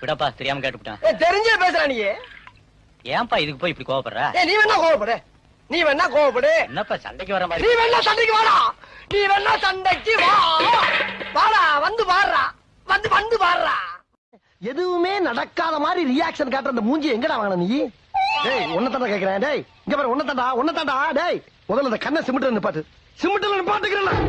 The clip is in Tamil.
விடப்பா தெரியாம கேட்டுவிட்டான் தெரிஞ்சே பேசுற நீ. ஏன்பா இதுக்கு போய் இப்படி கோவப்படுற? நீ வேணா கோவப்படு. நீ வேணா கோவப்படு. என்னப்பா சண்டைக்கு வர நீ வேணா சண்டைக்கு வாடா. நீ வேணா சண்டைக்கு வா. வாடா வந்து பாடுறா. வந்து வந்து பாடுறா. எதுவுமே நடக்காத மாதிரி ரியாக்ஷன் காட்டுற அந்த மூஞ்சி எங்கடா வாங்கின நீ? டேய் உன்ன தாண்டா கேக்குறேன். டேய் இங்க பாரு உன்ன தாண்டா உன்ன தாண்டா டேய் முதல்ல அந்த கண்ணை சிமிட்டு நிப்பாட்டு. சிமிட்டில் நிப்பாட்டுக்கிறேன்